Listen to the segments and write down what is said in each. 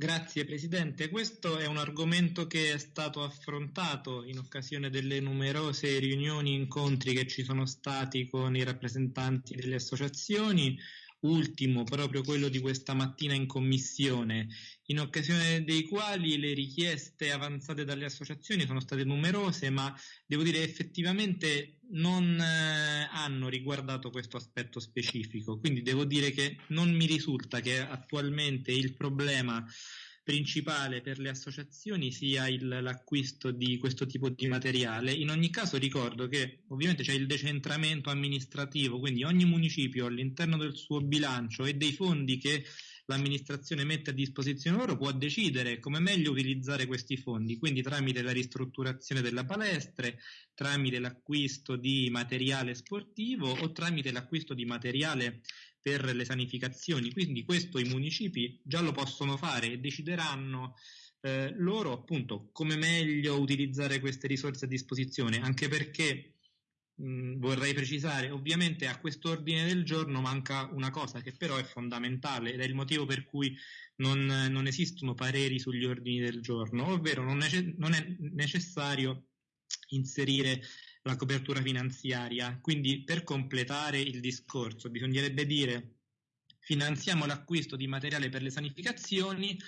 Grazie Presidente, questo è un argomento che è stato affrontato in occasione delle numerose riunioni e incontri che ci sono stati con i rappresentanti delle associazioni, ultimo proprio quello di questa mattina in commissione, in occasione dei quali le richieste avanzate dalle associazioni sono state numerose, ma devo dire effettivamente non eh, hanno riguardato questo aspetto specifico. Quindi devo dire che non mi risulta che attualmente il problema principale per le associazioni sia il, l'acquisto di questo tipo di materiale. In ogni caso ricordo che ovviamente c'è il decentramento amministrativo, quindi ogni municipio all'interno del suo bilancio e dei fondi che l'amministrazione mette a disposizione loro può decidere come meglio utilizzare questi fondi, quindi tramite la ristrutturazione della palestre, tramite l'acquisto di materiale sportivo o tramite l'acquisto di materiale per le sanificazioni, quindi questo i municipi già lo possono fare e decideranno eh, loro appunto come meglio utilizzare queste risorse a disposizione, anche perché mh, vorrei precisare, ovviamente a quest'ordine del giorno manca una cosa che però è fondamentale ed è il motivo per cui non, non esistono pareri sugli ordini del giorno, ovvero non, nece- non è necessario inserire la copertura finanziaria. Quindi per completare il discorso bisognerebbe dire finanziamo l'acquisto di materiale per le sanificazioni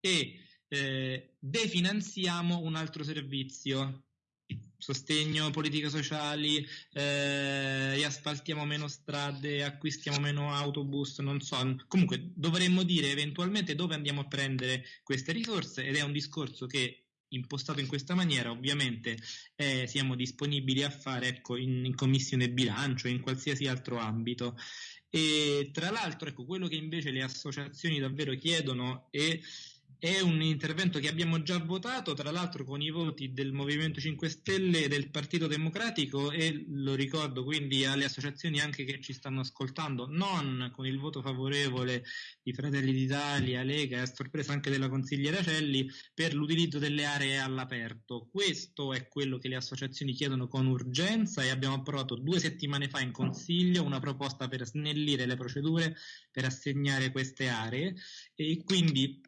e eh, definanziamo un altro servizio sostegno politiche sociali, eh, asfaltiamo meno strade, acquistiamo meno autobus, non so. Comunque dovremmo dire eventualmente dove andiamo a prendere queste risorse ed è un discorso che impostato in questa maniera, ovviamente eh, siamo disponibili a fare ecco, in, in commissione bilancio, in qualsiasi altro ambito. E tra l'altro, ecco, quello che invece le associazioni davvero chiedono è è un intervento che abbiamo già votato, tra l'altro con i voti del Movimento 5 Stelle e del Partito Democratico e lo ricordo quindi alle associazioni anche che ci stanno ascoltando, non con il voto favorevole di Fratelli d'Italia, Lega e a sorpresa anche della consigliera Celli per l'utilizzo delle aree all'aperto. Questo è quello che le associazioni chiedono con urgenza e abbiamo approvato due settimane fa in Consiglio una proposta per snellire le procedure per assegnare queste aree e quindi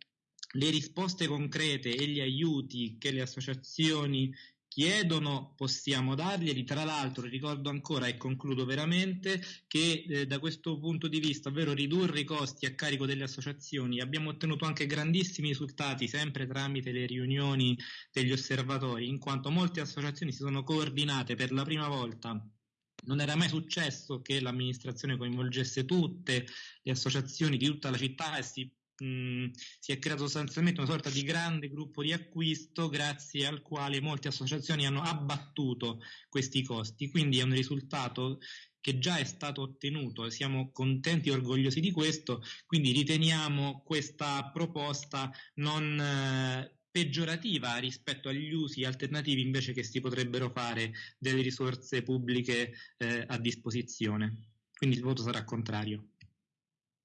le risposte concrete e gli aiuti che le associazioni chiedono possiamo darglieli. Tra l'altro ricordo ancora e concludo veramente che eh, da questo punto di vista, ovvero ridurre i costi a carico delle associazioni, abbiamo ottenuto anche grandissimi risultati sempre tramite le riunioni degli osservatori, in quanto molte associazioni si sono coordinate per la prima volta non era mai successo che l'amministrazione coinvolgesse tutte le associazioni di tutta la città e si mh, si è creato sostanzialmente una sorta di grande gruppo di acquisto grazie al quale molte associazioni hanno abbattuto questi costi, quindi è un risultato che già è stato ottenuto e siamo contenti e orgogliosi di questo, quindi riteniamo questa proposta non eh, peggiorativa rispetto agli usi alternativi invece che si potrebbero fare delle risorse pubbliche eh, a disposizione. Quindi il voto sarà contrario.